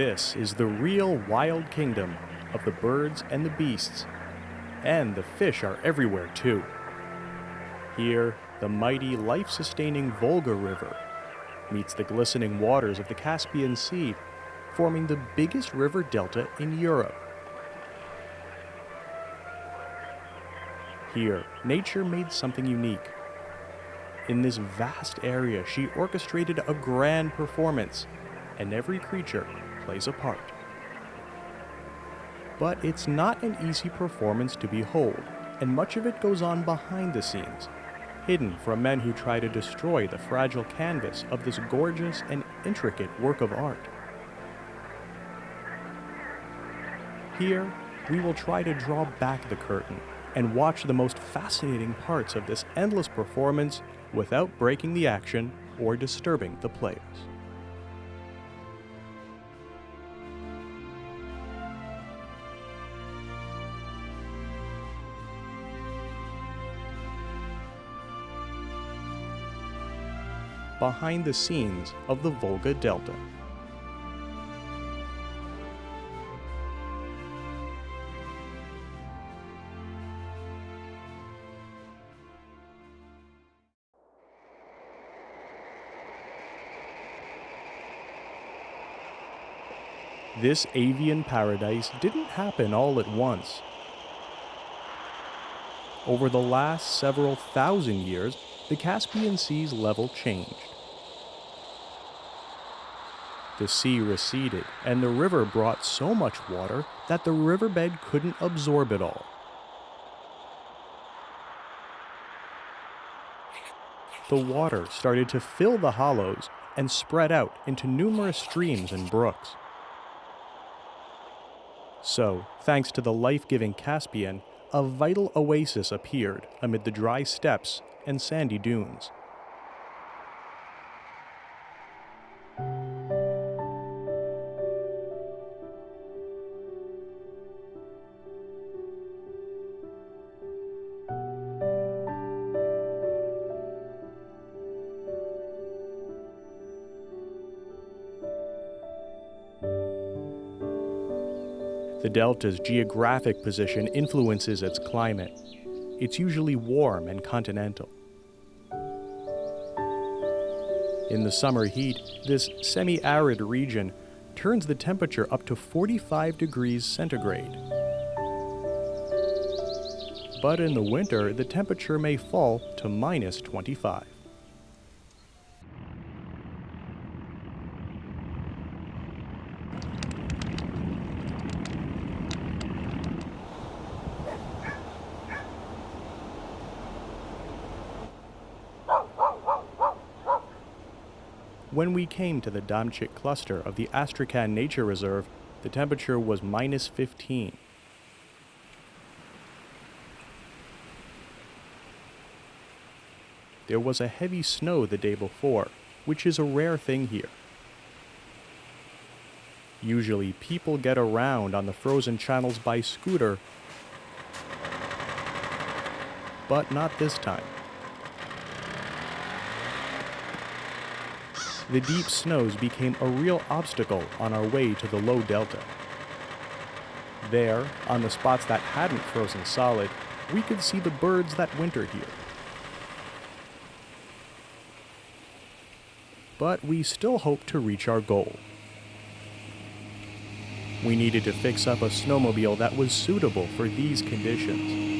This is the real wild kingdom of the birds and the beasts. And the fish are everywhere too. Here, the mighty life sustaining Volga River meets the glistening waters of the Caspian Sea, forming the biggest river delta in Europe. Here, nature made something unique. In this vast area, she orchestrated a grand performance, and every creature plays a part. But it's not an easy performance to behold, and much of it goes on behind the scenes, hidden from men who try to destroy the fragile canvas of this gorgeous and intricate work of art. Here, we will try to draw back the curtain and watch the most fascinating parts of this endless performance without breaking the action or disturbing the players. Behind the scenes of the Volga Delta. This avian paradise didn't happen all at once. Over the last several thousand years, the Caspian Sea's level changed. The sea receded, and the river brought so much water that the riverbed couldn't absorb it all. The water started to fill the hollows and spread out into numerous streams and brooks. So, thanks to the life giving Caspian, a vital oasis appeared amid the dry steppes and sandy dunes. The delta's geographic position influences its climate. It's usually warm and continental. In the summer heat, this semi arid region turns the temperature up to 45 degrees centigrade. But in the winter, the temperature may fall to minus 25. When we came to the Damchik cluster of the Astrakhan Nature Reserve, the temperature was minus 15. There was a heavy snow the day before, which is a rare thing here. Usually people get around on the frozen channels by scooter, but not this time. The deep snows became a real obstacle on our way to the low delta. There, on the spots that hadn't frozen solid, we could see the birds that winter here. But we still hoped to reach our goal. We needed to fix up a snowmobile that was suitable for these conditions.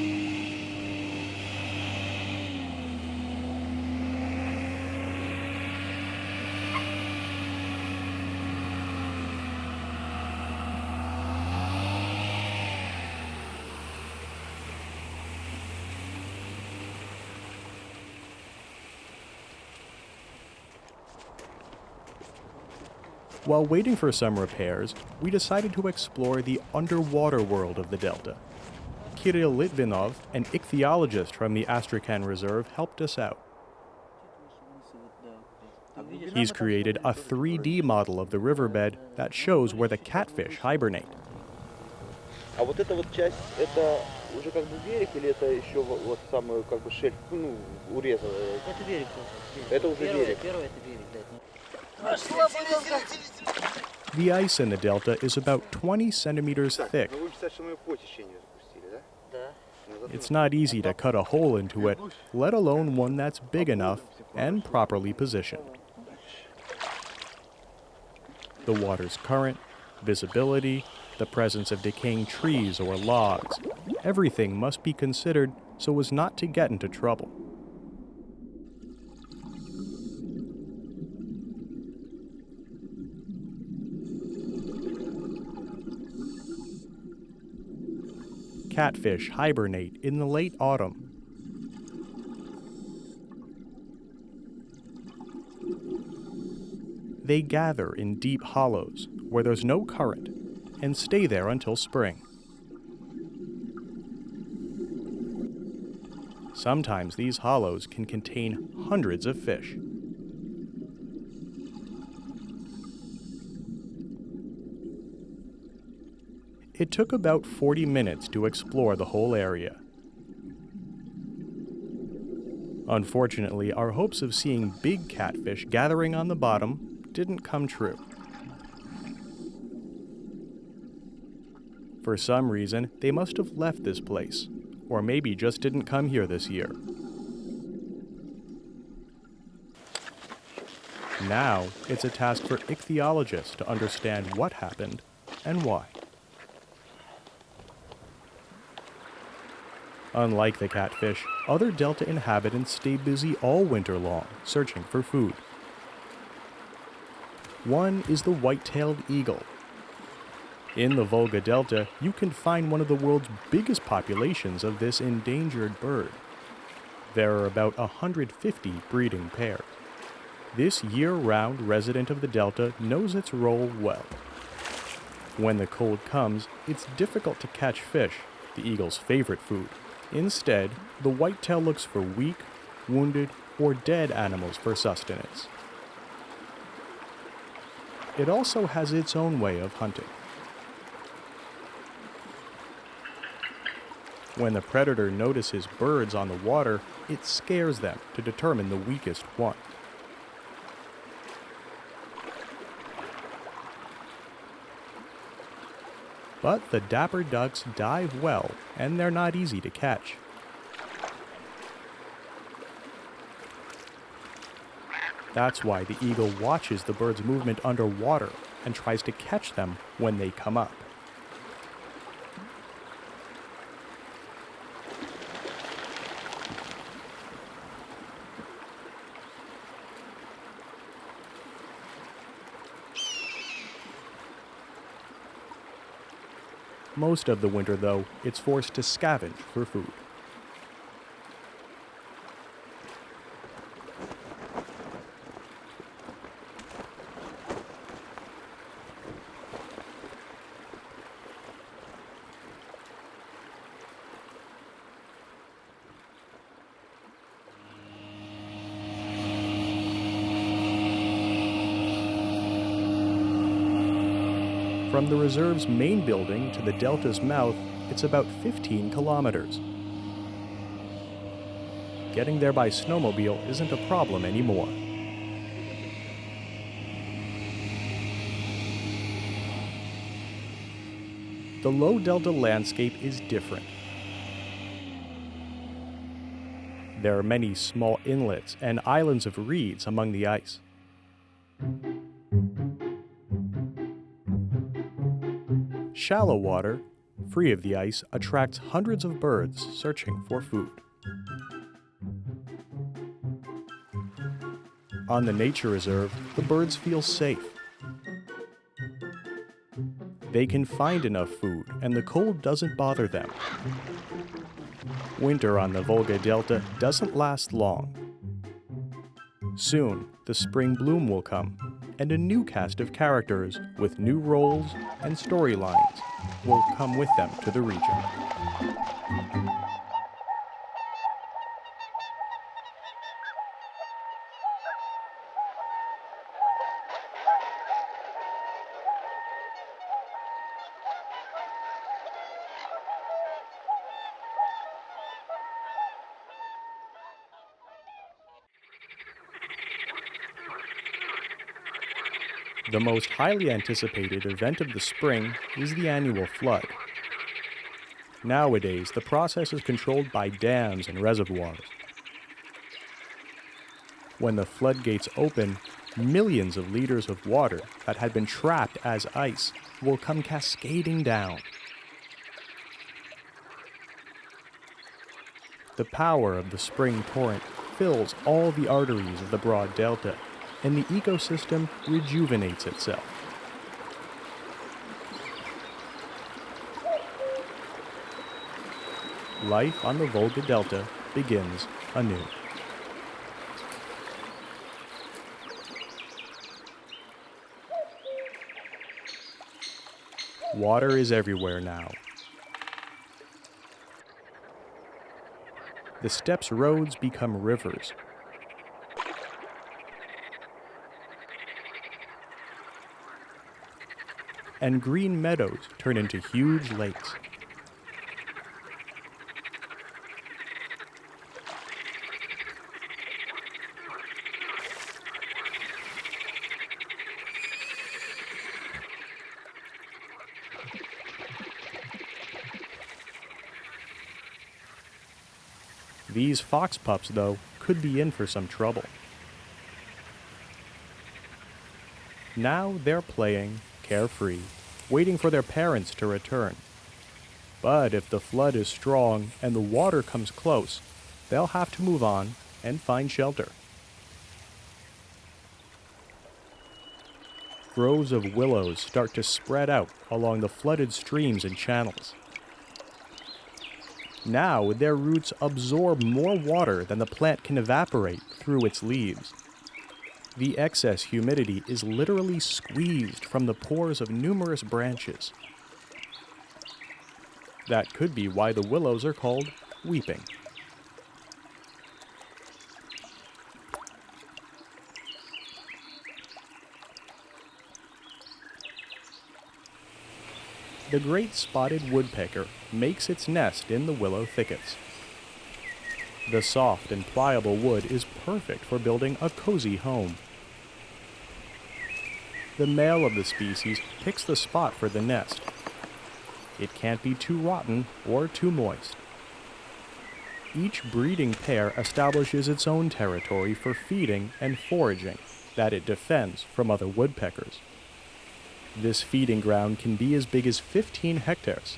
While waiting for some repairs, we decided to explore the underwater world of the Delta. Kirill Litvinov, an ichthyologist from the Astrakhan Reserve, helped us out. He's created a 3D model of the riverbed that shows where the catfish hibernate. А вот эта вот часть, это уже как бы берег или это еще вот, вот самый как бы шельф, ну, уреза? Это берег. Это уже первое, берег. Первое это берег, да. The ice in the delta is about 20 centimeters thick. It's not easy to cut a hole into it, let alone one that's big enough and properly positioned. The water's current, visibility, the presence of decaying trees or logs, everything must be considered so as not to get into trouble. Catfish hibernate in the late autumn. They gather in deep hollows where there's no current and stay there until spring. Sometimes these hollows can contain hundreds of fish. It took about 40 minutes to explore the whole area. Unfortunately, our hopes of seeing big catfish gathering on the bottom didn't come true. For some reason, they must have left this place, or maybe just didn't come here this year. Now, it's a task for ichthyologists to understand what happened and why. Unlike the catfish, other delta inhabitants stay busy all winter long, searching for food. One is the white-tailed eagle. In the Volga Delta, you can find one of the world's biggest populations of this endangered bird. There are about 150 breeding pairs. This year-round resident of the Delta knows its role well. When the cold comes, it's difficult to catch fish, the eagle's favorite food. Instead, the whitetail looks for weak, wounded, or dead animals for sustenance. It also has its own way of hunting. When the predator notices birds on the water, it scares them to determine the weakest one. But the dapper ducks dive well, and they're not easy to catch. That's why the eagle watches the bird's movement underwater and tries to catch them when they come up. Most of the winter, though, it's forced to scavenge for food. The reserve's main building to the delta's mouth, it's about 15 kilometers. Getting there by snowmobile isn't a problem anymore. The low delta landscape is different. There are many small inlets and islands of reeds among the ice. Shallow water, free of the ice, attracts hundreds of birds searching for food. On the nature reserve, the birds feel safe. They can find enough food, and the cold doesn't bother them. Winter on the Volga Delta doesn't last long. Soon, the spring bloom will come, and a new cast of characters with new roles and storylines will come with them to the region. The most highly anticipated event of the spring is the annual flood. Nowadays, the process is controlled by dams and reservoirs. When the floodgates open, millions of liters of water that had been trapped as ice will come cascading down. The power of the spring torrent fills all the arteries of the broad delta, and the ecosystem rejuvenates itself. Life on the Volga Delta begins anew. Water is everywhere now. The steppes' roads become rivers. And green meadows turn into huge lakes. These fox pups, though, could be in for some trouble. Now they're playing, carefree, waiting for their parents to return. But if the flood is strong and the water comes close, they'll have to move on and find shelter. Groves of willows start to spread out along the flooded streams and channels. Now, their roots absorb more water than the plant can evaporate through its leaves. The excess humidity is literally squeezed from the pores of numerous branches. That could be why the willows are called weeping. The great spotted woodpecker makes its nest in the willow thickets. The soft and pliable wood is perfect for building a cozy home. The male of the species picks the spot for the nest. It can't be too rotten or too moist. Each breeding pair establishes its own territory for feeding and foraging that it defends from other woodpeckers. This feeding ground can be as big as 15 hectares.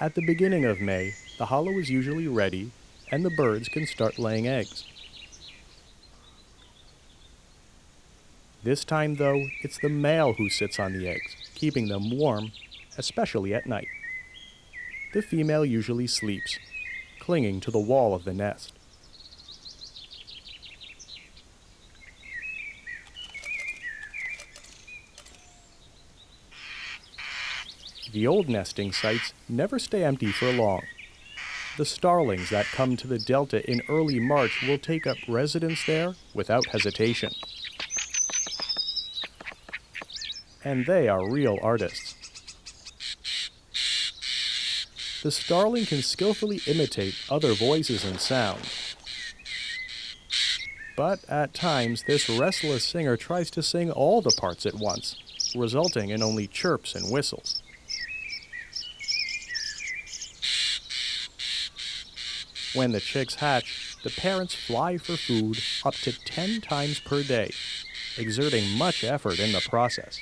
At the beginning of May, the hollow is usually ready and the birds can start laying eggs. This time, though, it's the male who sits on the eggs, keeping them warm, especially at night. The female usually sleeps, clinging to the wall of the nest. The old nesting sites never stay empty for long. The starlings that come to the delta in early March will take up residence there without hesitation. And they are real artists. The starling can skillfully imitate other voices and sounds. But at times, this restless singer tries to sing all the parts at once, resulting in only chirps and whistles. When the chicks hatch, the parents fly for food up to 10 times per day, exerting much effort in the process.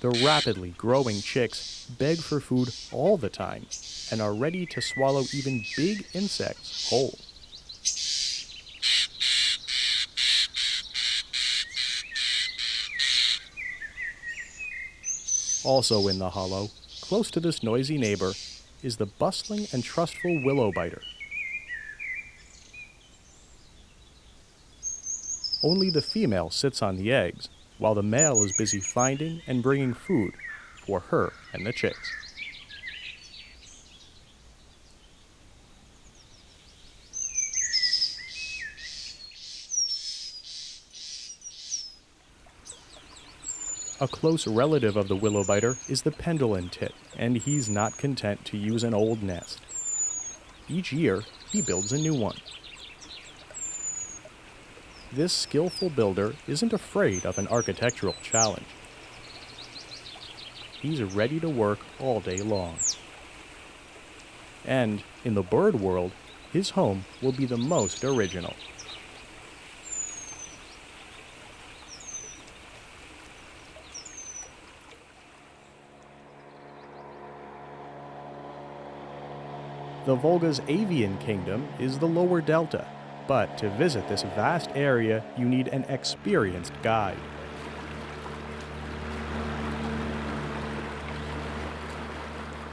The rapidly growing chicks beg for food all the time and are ready to swallow even big insects whole. Also in the hollow, close to this noisy neighbor, is the bustling and trustful willow biter. Only the female sits on the eggs, while the male is busy finding and bringing food for her and the chicks. A close relative of the willow biter is the penduline tit, and he's not content to use an old nest. Each year, he builds a new one. This skillful builder isn't afraid of an architectural challenge. He's ready to work all day long. And in the bird world, his home will be the most original. The Volga's avian kingdom is the lower delta, but to visit this vast area, you need an experienced guide.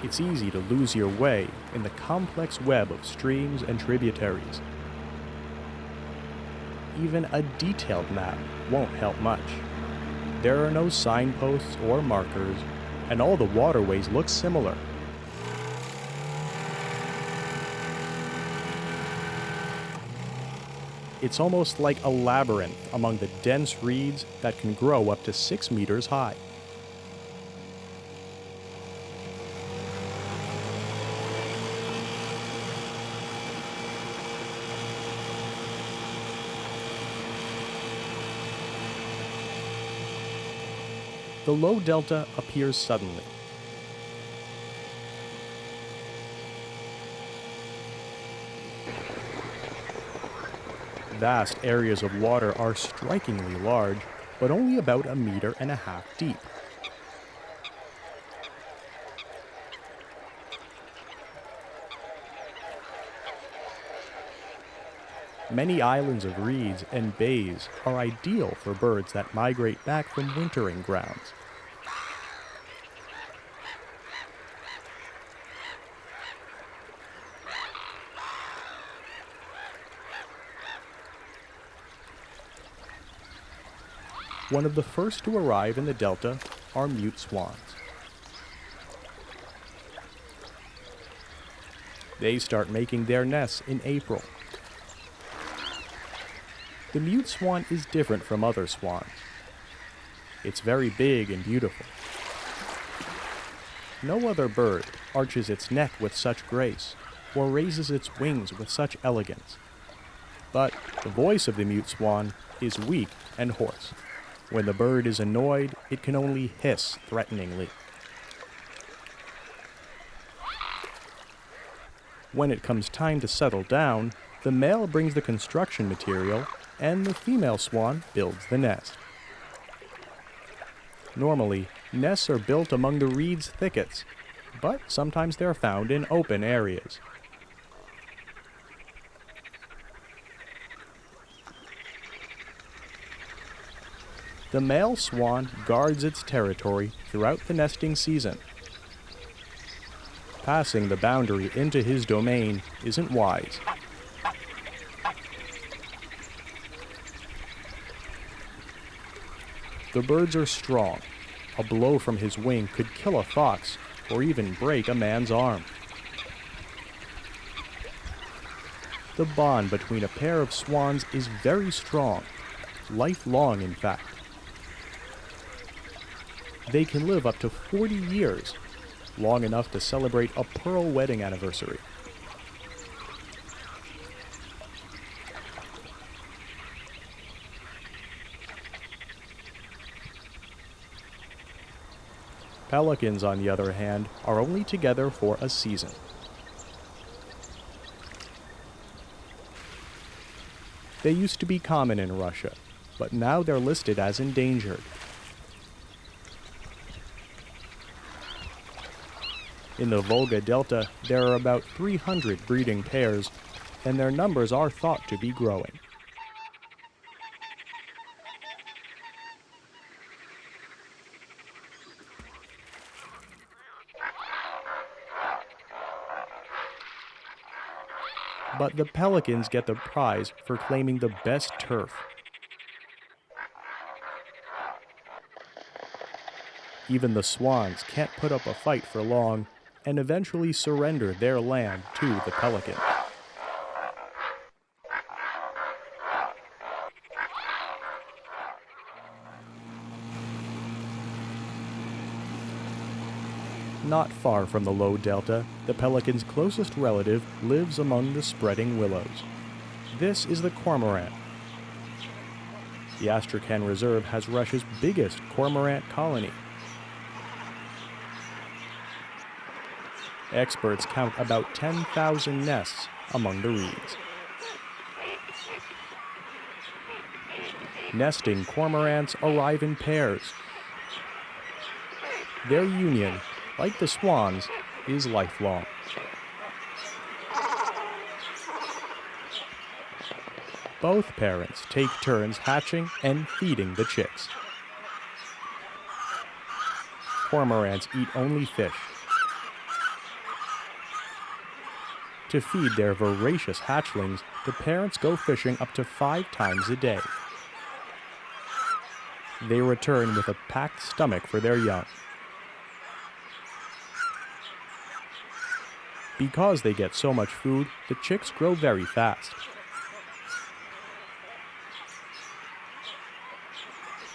It's easy to lose your way in the complex web of streams and tributaries. Even a detailed map won't help much. There are no signposts or markers, and all the waterways look similar It's almost like a labyrinth among the dense reeds that can grow up to six meters high. The low delta appears suddenly, Vast areas of water are strikingly large, but only about a meter and a half deep. Many islands of reeds and bays are ideal for birds that migrate back from wintering grounds. One of the first to arrive in the delta are mute swans. They start making their nests in April. The mute swan is different from other swans. It's very big and beautiful. No other bird arches its neck with such grace or raises its wings with such elegance. But the voice of the mute swan is weak and hoarse. When the bird is annoyed, it can only hiss threateningly. When it comes time to settle down, the male brings the construction material and the female swan builds the nest. Normally, nests are built among the reeds thickets, but sometimes they're found in open areas. The male swan guards its territory throughout the nesting season. Passing the boundary into his domain isn't wise. The birds are strong. A blow from his wing could kill a fox or even break a man's arm. The bond between a pair of swans is very strong, lifelong in fact they can live up to 40 years, long enough to celebrate a pearl wedding anniversary. Pelicans, on the other hand, are only together for a season. They used to be common in Russia, but now they're listed as endangered. In the Volga Delta, there are about 300 breeding pairs, and their numbers are thought to be growing. But the pelicans get the prize for claiming the best turf. Even the swans can't put up a fight for long and eventually surrender their land to the pelican. Not far from the low delta, the pelican's closest relative lives among the spreading willows. This is the cormorant. The Astrakhan Reserve has Russia's biggest cormorant colony. Experts count about 10,000 nests among the reeds. Nesting cormorants arrive in pairs. Their union, like the swans, is lifelong. Both parents take turns hatching and feeding the chicks. Cormorants eat only fish. To feed their voracious hatchlings, the parents go fishing up to five times a day. They return with a packed stomach for their young. Because they get so much food, the chicks grow very fast.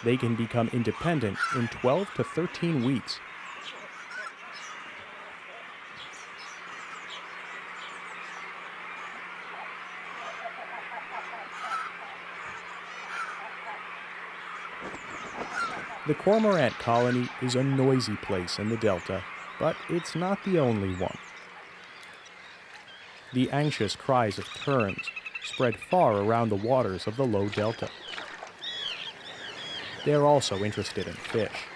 They can become independent in 12 to 13 weeks. The cormorant colony is a noisy place in the delta, but it's not the only one. The anxious cries of terns spread far around the waters of the low delta. They're also interested in fish.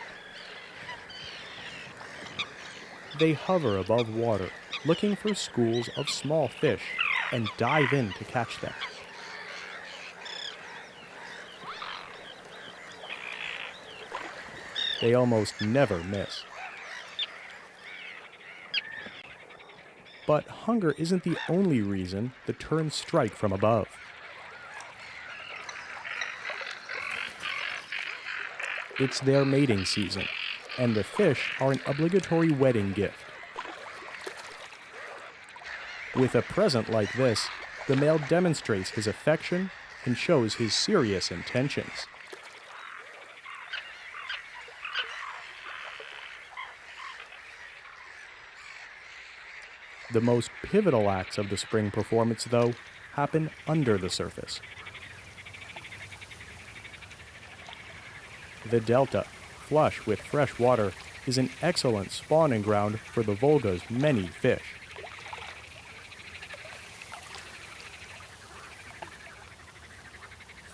They hover above water, looking for schools of small fish, and dive in to catch them. They almost never miss. But hunger isn't the only reason the terns strike from above. It's their mating season, and the fish are an obligatory wedding gift. With a present like this, the male demonstrates his affection and shows his serious intentions. The most pivotal acts of the spring performance, though, happen under the surface. The delta, flush with fresh water, is an excellent spawning ground for the Volga's many fish.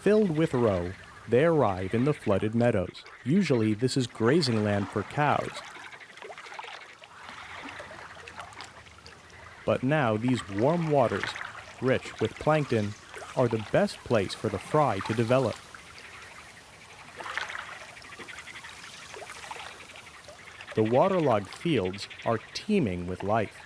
Filled with roe, they arrive in the flooded meadows. Usually, this is grazing land for cows. But now, these warm waters, rich with plankton, are the best place for the fry to develop. The waterlogged fields are teeming with life.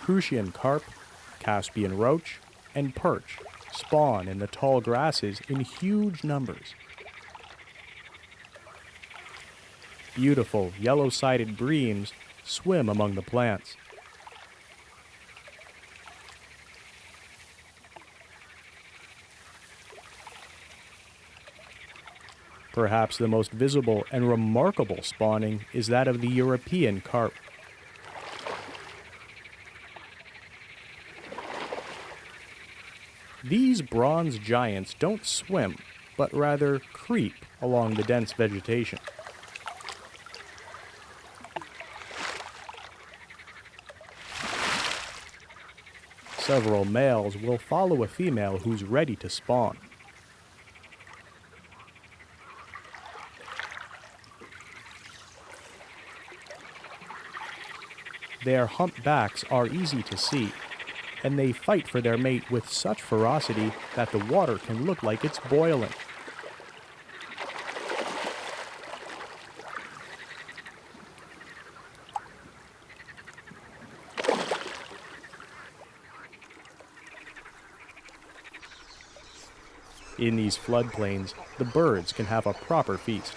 Crucian carp, Caspian roach, and perch spawn in the tall grasses in huge numbers. Beautiful yellow-sided breams swim among the plants. Perhaps the most visible and remarkable spawning is that of the European carp. These bronze giants don't swim, but rather creep along the dense vegetation. Several males will follow a female who's ready to spawn. Their humpbacks are easy to see, and they fight for their mate with such ferocity that the water can look like it's boiling. In these floodplains, the birds can have a proper feast.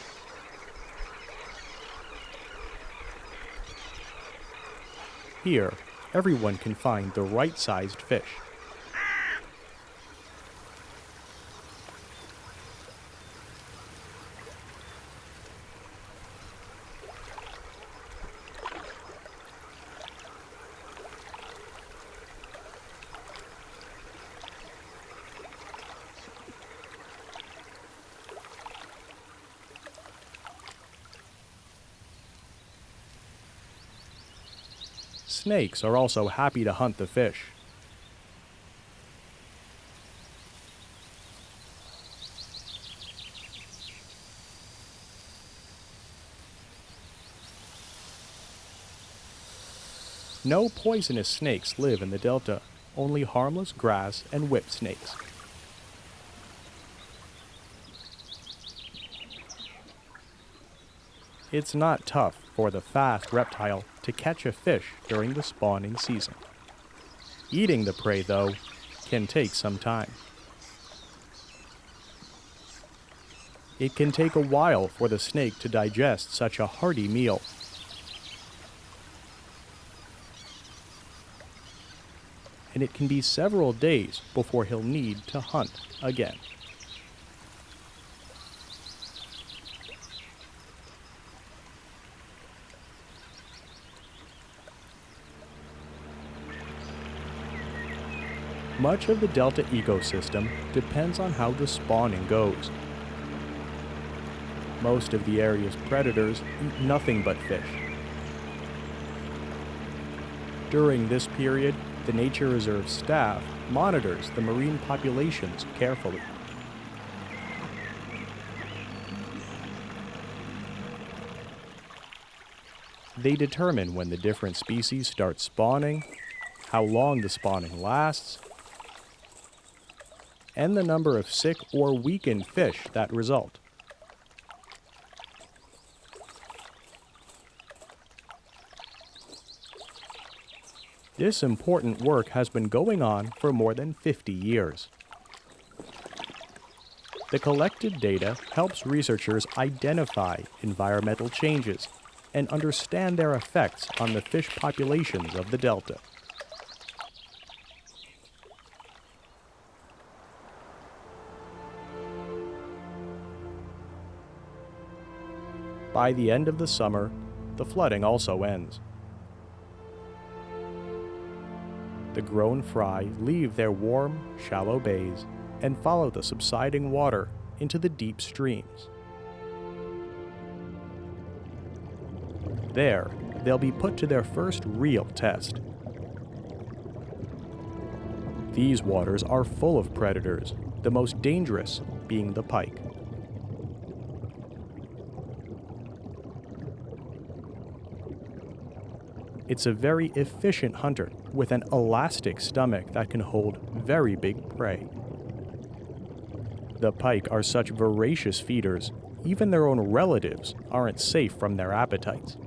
Here, everyone can find the right sized fish. Snakes are also happy to hunt the fish. No poisonous snakes live in the delta, only harmless grass and whip snakes. It's not tough for the fast reptile to catch a fish during the spawning season. Eating the prey, though, can take some time. It can take a while for the snake to digest such a hearty meal. And it can be several days before he'll need to hunt again. Much of the delta ecosystem depends on how the spawning goes. Most of the area's predators eat nothing but fish. During this period, the Nature Reserve staff monitors the marine populations carefully. They determine when the different species start spawning, how long the spawning lasts, and the number of sick or weakened fish that result. This important work has been going on for more than 50 years. The collected data helps researchers identify environmental changes and understand their effects on the fish populations of the delta. By the end of the summer, the flooding also ends. The grown fry leave their warm, shallow bays and follow the subsiding water into the deep streams. There, they'll be put to their first real test. These waters are full of predators, the most dangerous being the pike. It's a very efficient hunter with an elastic stomach that can hold very big prey. The pike are such voracious feeders, even their own relatives aren't safe from their appetites.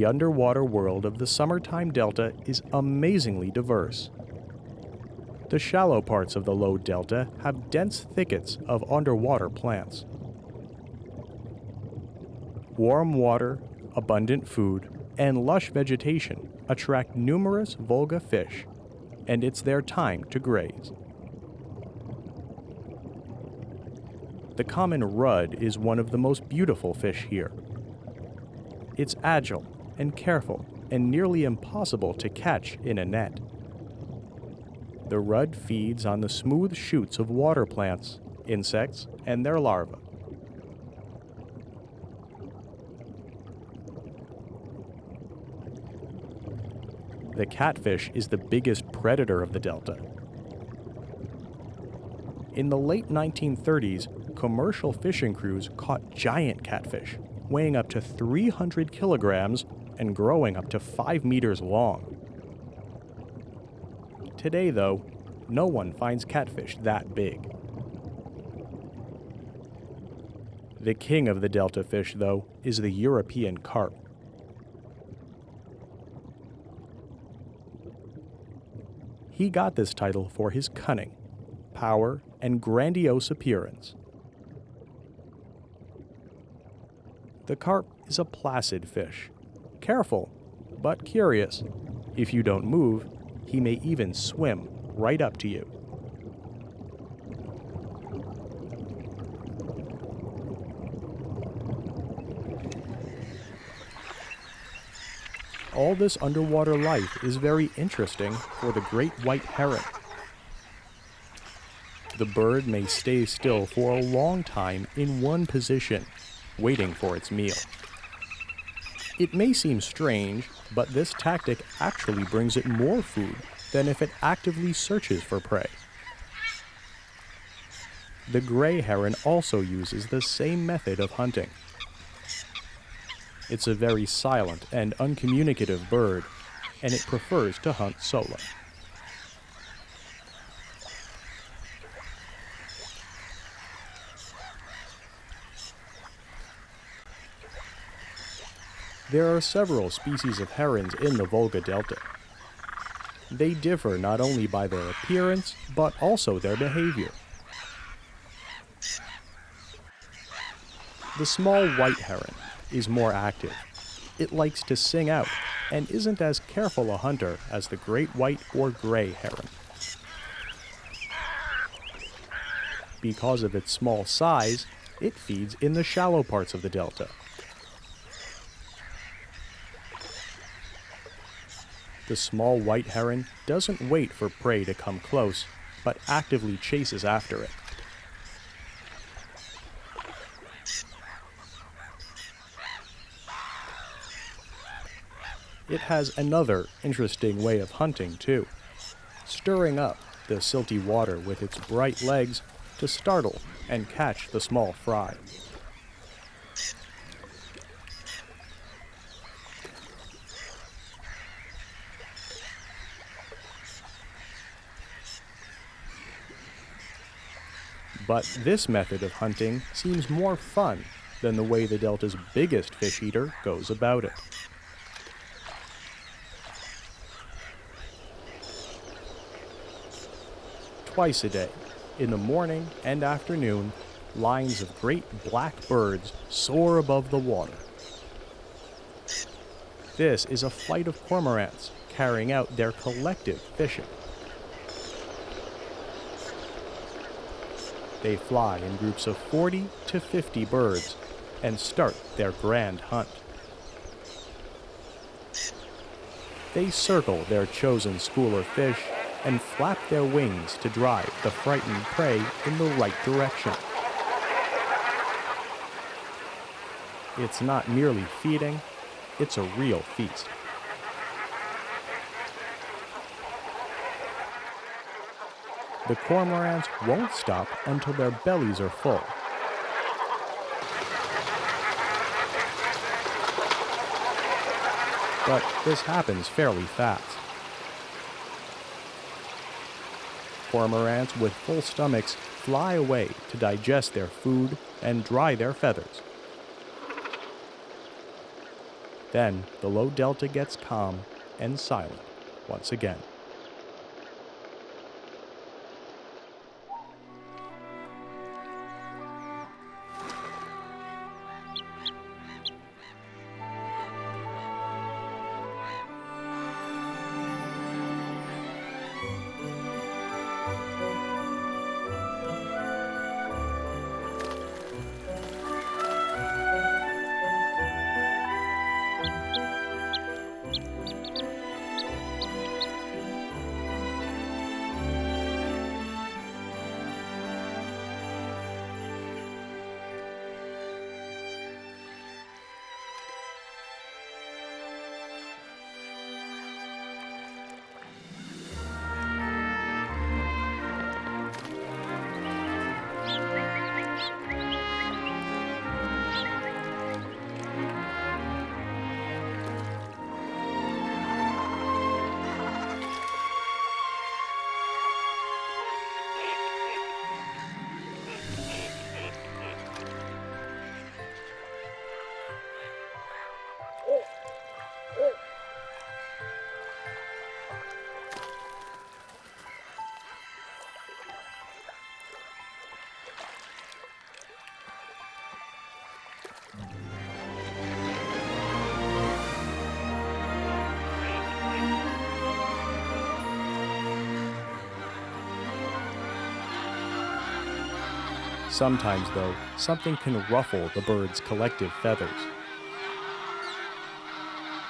The underwater world of the summertime delta is amazingly diverse. The shallow parts of the low delta have dense thickets of underwater plants. Warm water, abundant food, and lush vegetation attract numerous Volga fish, and it's their time to graze. The common rudd is one of the most beautiful fish here. It's agile and careful and nearly impossible to catch in a net. The rudd feeds on the smooth shoots of water plants, insects, and their larvae. The catfish is the biggest predator of the delta. In the late 1930s, commercial fishing crews caught giant catfish, weighing up to 300 kilograms and growing up to 5 meters long. Today, though, no one finds catfish that big. The king of the delta fish, though, is the European carp. He got this title for his cunning, power, and grandiose appearance. The carp is a placid fish, careful, but curious. If you don't move, he may even swim right up to you. all this underwater life is very interesting for the great white heron. The bird may stay still for a long time in one position, waiting for its meal. It may seem strange, but this tactic actually brings it more food than if it actively searches for prey. The gray heron also uses the same method of hunting. It's a very silent and uncommunicative bird, and it prefers to hunt solo. There are several species of herons in the Volga Delta. They differ not only by their appearance, but also their behavior. The small white heron is more active. It likes to sing out and isn't as careful a hunter as the great white or gray heron. Because of its small size, it feeds in the shallow parts of the delta. The small white heron doesn't wait for prey to come close, but actively chases after it. It has another interesting way of hunting, too, stirring up the silty water with its bright legs to startle and catch the small fry. But this method of hunting seems more fun than the way the Delta's biggest fish eater goes about it. Twice a day, in the morning and afternoon, lines of great black birds soar above the water. This is a flight of cormorants carrying out their collective fishing. They fly in groups of 40 to 50 birds and start their grand hunt. They circle their chosen school of fish and flap their wings to drive the frightened prey in the right direction. It's not merely feeding, it's a real feast. The cormorants won't stop until their bellies are full. But this happens fairly fast. Cormorants with full stomachs fly away to digest their food and dry their feathers. Then the low delta gets calm and silent once again. Sometimes, though, something can ruffle the bird's collective feathers.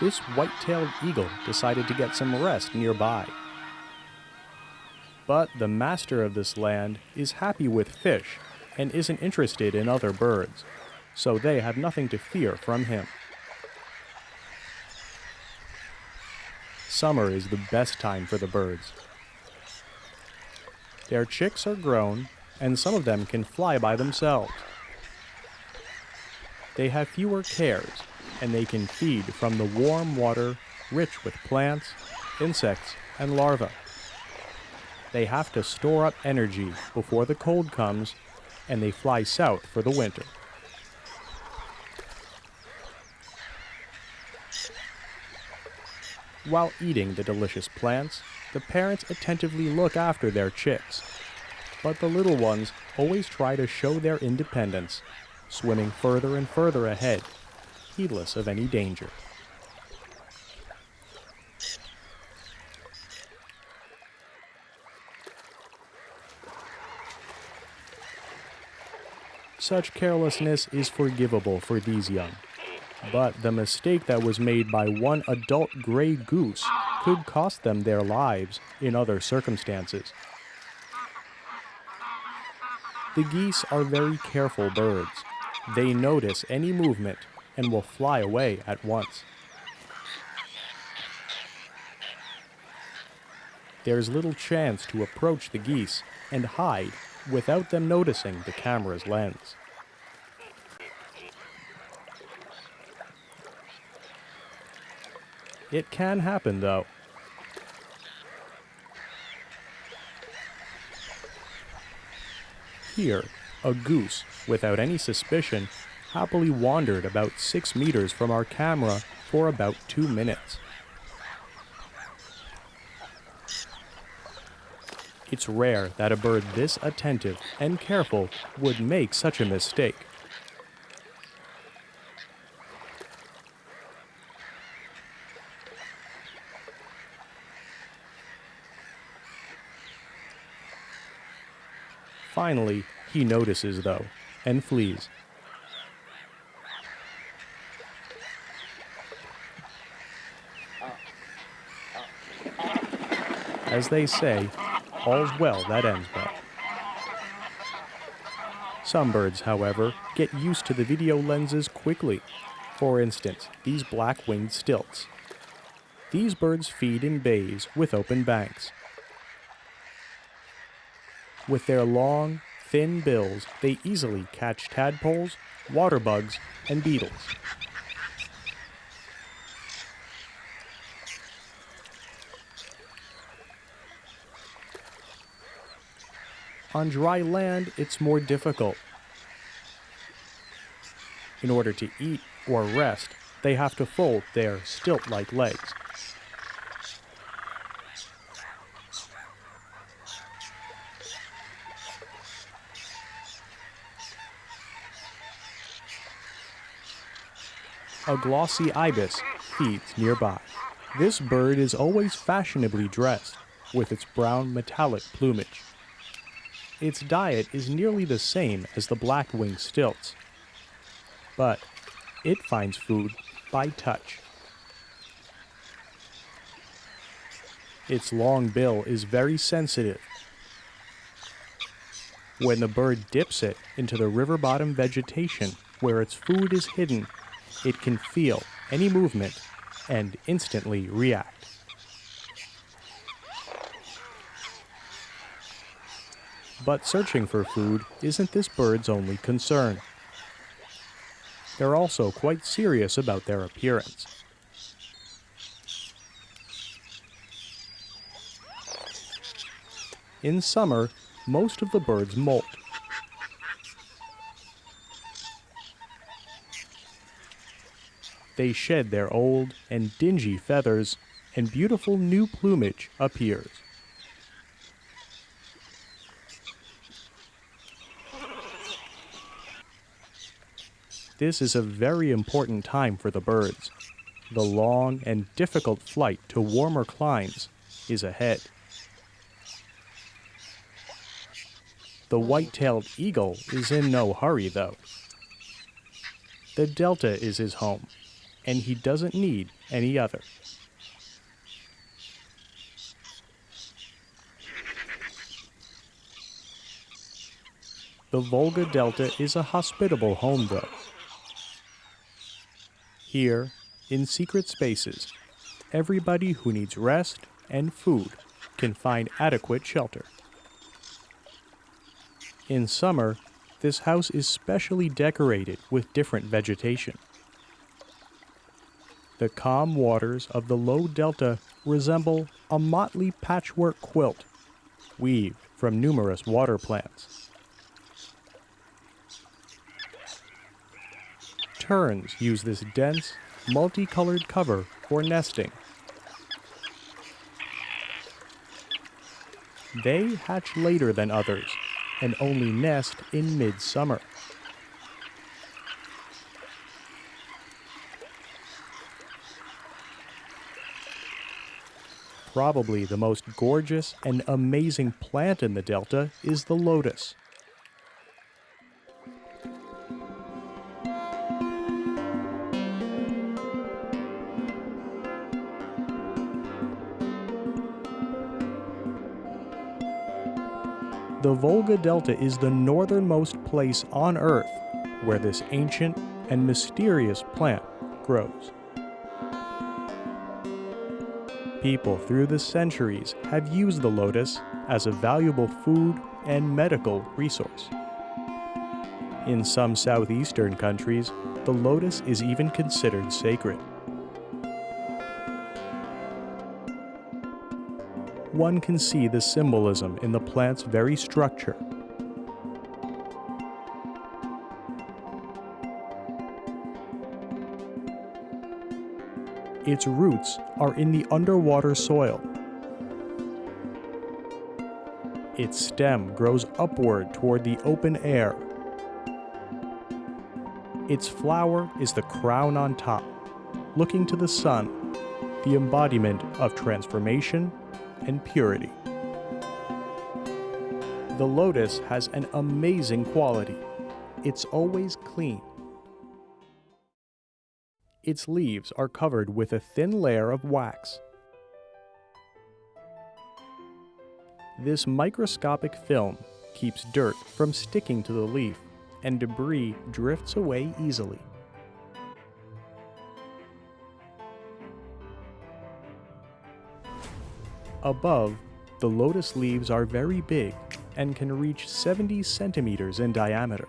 this white-tailed eagle decided to get some rest nearby. But the master of this land is happy with fish and isn't interested in other birds, so they have nothing to fear from him. Summer is the best time for the birds. Their chicks are grown, and some of them can fly by themselves. They have fewer cares, and they can feed from the warm water rich with plants, insects, and larvae. They have to store up energy before the cold comes, and they fly south for the winter. While eating the delicious plants, the parents attentively look after their chicks. But the little ones always try to show their independence, swimming further and further ahead, heedless of any danger. Such carelessness is forgivable for these young. But the mistake that was made by one adult gray goose could cost them their lives in other circumstances. The geese are very careful birds. They notice any movement and will fly away at once. There's little chance to approach the geese and hide without them noticing the camera's lens. It can happen, though. Here, a goose, without any suspicion, happily wandered about six meters from our camera for about two minutes. It's rare that a bird this attentive and careful would make such a mistake. Finally, he notices, though, and flees. As they say, all's well that ends well. Some birds, however, get used to the video lenses quickly. For instance, these black-winged stilts. These birds feed in bays with open banks. With their long, thin bills, they easily catch tadpoles, water bugs, and beetles. On dry land, it's more difficult. In order to eat or rest, they have to fold their stilt-like legs. A glossy ibis feeds nearby. This bird is always fashionably dressed, with its brown metallic plumage. Its diet is nearly the same as the black-winged stilts, but it finds food by touch. Its long bill is very sensitive. When the bird dips it into the river bottom vegetation where its food is hidden, it can feel any movement and instantly react. But searching for food isn't this bird's only concern. They're also quite serious about their appearance. In summer, most of the birds molt, they shed their old and dingy feathers, and beautiful new plumage appears. This is a very important time for the birds. The long and difficult flight to warmer climes is ahead. The white-tailed eagle is in no hurry, though. The delta is his home, and he doesn't need any other. The Volga Delta is a hospitable home, though. Here, in secret spaces, everybody who needs rest and food can find adequate shelter. In summer, this house is specially decorated with different vegetation. The calm waters of the low delta resemble a motley patchwork quilt weaved from numerous water plants. Terns use this dense, multicolored cover for nesting. They hatch later than others and only nest in midsummer. Probably the most gorgeous and amazing plant in the delta is the lotus. The Volga Delta is the northernmost place on Earth where this ancient and mysterious plant grows. People through the centuries have used the lotus as a valuable food and medical resource. In some southeastern countries, the lotus is even considered sacred. one can see the symbolism in the plant's very structure. Its roots are in the underwater soil. Its stem grows upward toward the open air. Its flower is the crown on top, looking to the sun, the embodiment of transformation and purity. The lotus has an amazing quality. It's always clean. Its leaves are covered with a thin layer of wax. This microscopic film keeps dirt from sticking to the leaf, and debris drifts away easily. Above, the lotus leaves are very big and can reach 70 centimeters in diameter.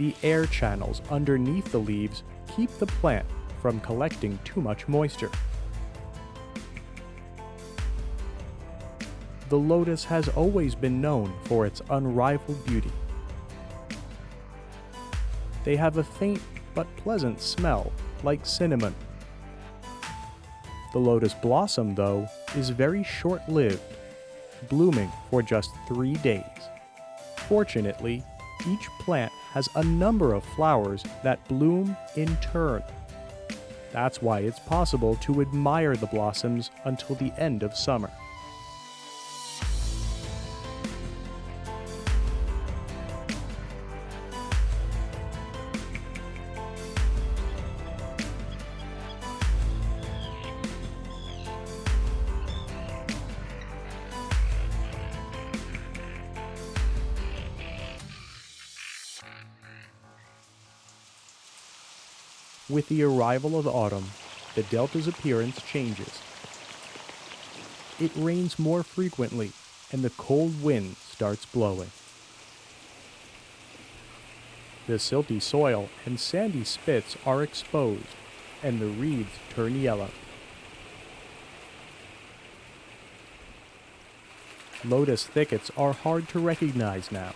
The air channels underneath the leaves keep the plant from collecting too much moisture. The lotus has always been known for its unrivaled beauty. They have a faint but pleasant smell like cinnamon the lotus blossom, though, is very short lived, blooming for just three days. Fortunately, each plant has a number of flowers that bloom in turn. That's why it's possible to admire the blossoms until the end of summer. With the arrival of autumn, the delta's appearance changes. It rains more frequently, and the cold wind starts blowing. The silty soil and sandy spits are exposed, and the reeds turn yellow. Lotus thickets are hard to recognize now.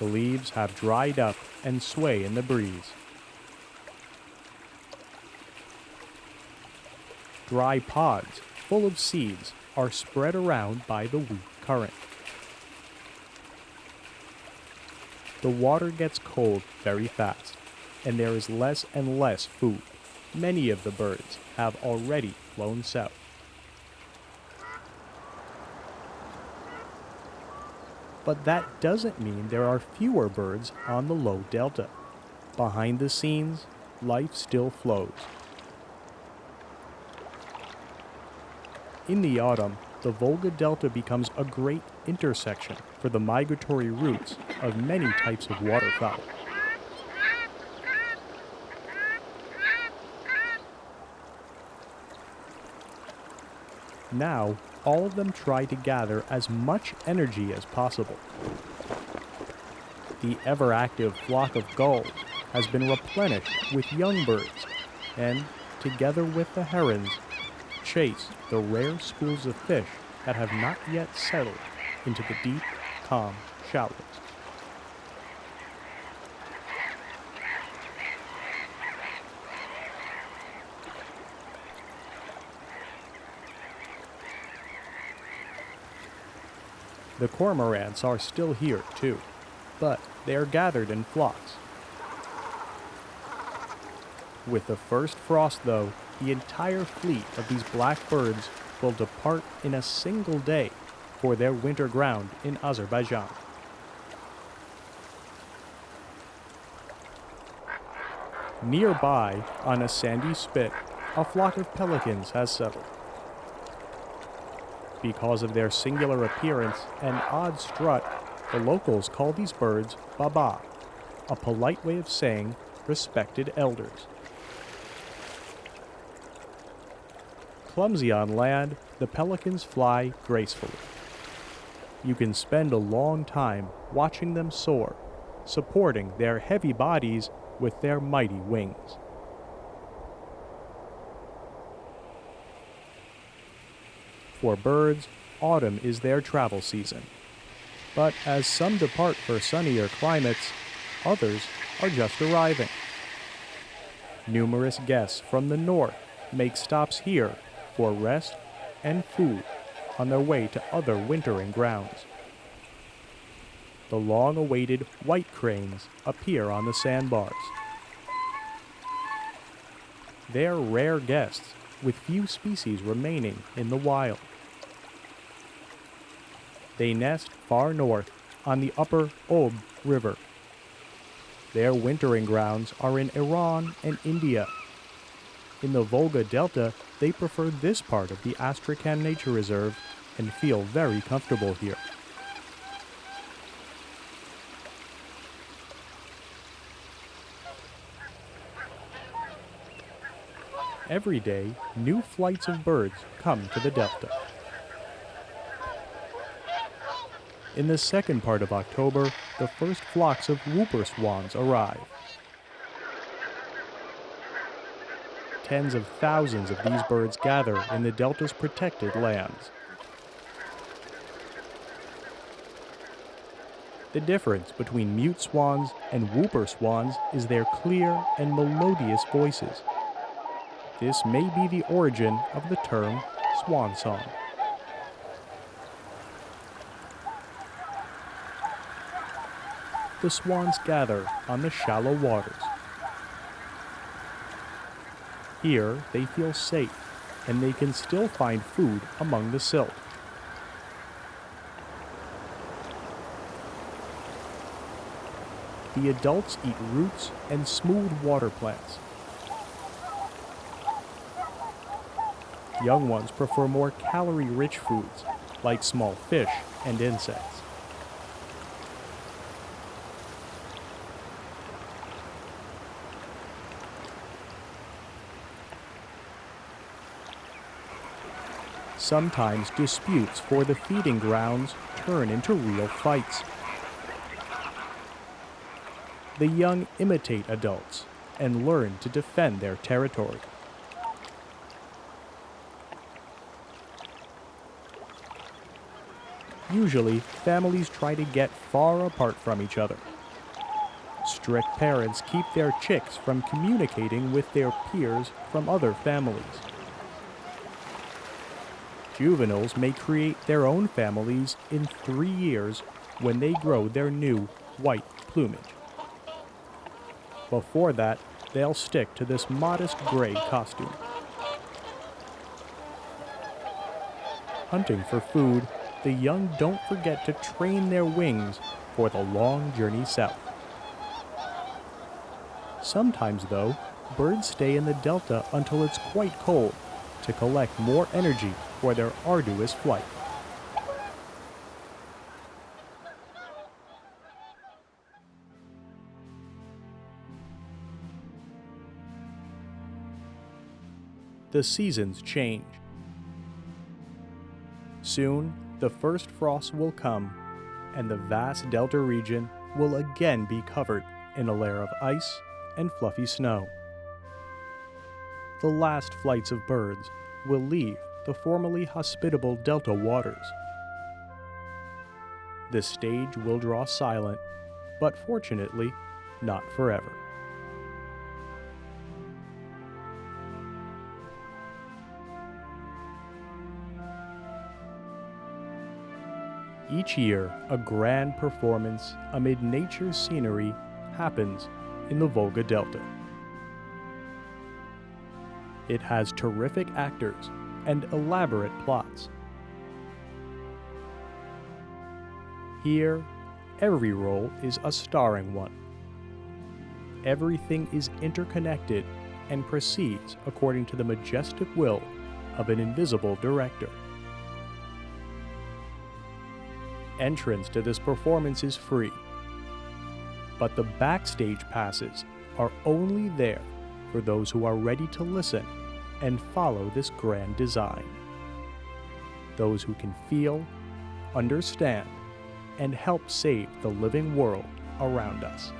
The leaves have dried up and sway in the breeze. Dry pods full of seeds are spread around by the weak current. The water gets cold very fast, and there is less and less food. Many of the birds have already flown south. But that doesn't mean there are fewer birds on the low delta. Behind the scenes, life still flows. In the autumn, the Volga Delta becomes a great intersection for the migratory routes of many types of waterfowl. Now, all of them try to gather as much energy as possible. The ever active flock of gulls has been replenished with young birds, and, together with the herons, chase the rare schools of fish that have not yet settled into the deep, calm shallows. The cormorants are still here, too, but they are gathered in flocks. With the first frost, though, the entire fleet of these black birds will depart in a single day for their winter ground in Azerbaijan. Nearby, on a sandy spit, a flock of pelicans has settled. Because of their singular appearance and odd strut, the locals call these birds baba, a polite way of saying respected elders. Clumsy on land, the pelicans fly gracefully. You can spend a long time watching them soar, supporting their heavy bodies with their mighty wings. For birds, autumn is their travel season. But as some depart for sunnier climates, others are just arriving. Numerous guests from the north make stops here for rest and food on their way to other wintering grounds. The long awaited white cranes appear on the sandbars. They're rare guests, with few species remaining in the wild. They nest far north on the upper Ob River. Their wintering grounds are in Iran and India. In the Volga Delta, they prefer this part of the Astrakhan Nature Reserve and feel very comfortable here. Every day, new flights of birds come to the Delta. In the second part of October, the first flocks of whooper swans arrive. Tens of thousands of these birds gather in the Delta's protected lands. The difference between mute swans and whooper swans is their clear and melodious voices. This may be the origin of the term swan song. The swans gather on the shallow waters. Here they feel safe and they can still find food among the silt. The adults eat roots and smooth water plants. Young ones prefer more calorie-rich foods, like small fish and insects. Sometimes disputes for the feeding grounds turn into real fights. The young imitate adults and learn to defend their territory. Usually, families try to get far apart from each other. Strict parents keep their chicks from communicating with their peers from other families. Juveniles may create their own families in three years when they grow their new white plumage. Before that, they'll stick to this modest gray costume. Hunting for food the young don't forget to train their wings for the long journey south. Sometimes, though, birds stay in the delta until it's quite cold to collect more energy for their arduous flight. The seasons change. Soon, the first frost will come, and the vast delta region will again be covered in a layer of ice and fluffy snow. The last flights of birds will leave the formerly hospitable delta waters. The stage will draw silent, but fortunately, not forever. Each year, a grand performance amid nature's scenery happens in the Volga Delta. It has terrific actors and elaborate plots. Here, every role is a starring one. Everything is interconnected and proceeds according to the majestic will of an invisible director. Entrance to this performance is free, but the backstage passes are only there for those who are ready to listen and follow this grand design. Those who can feel, understand, and help save the living world around us.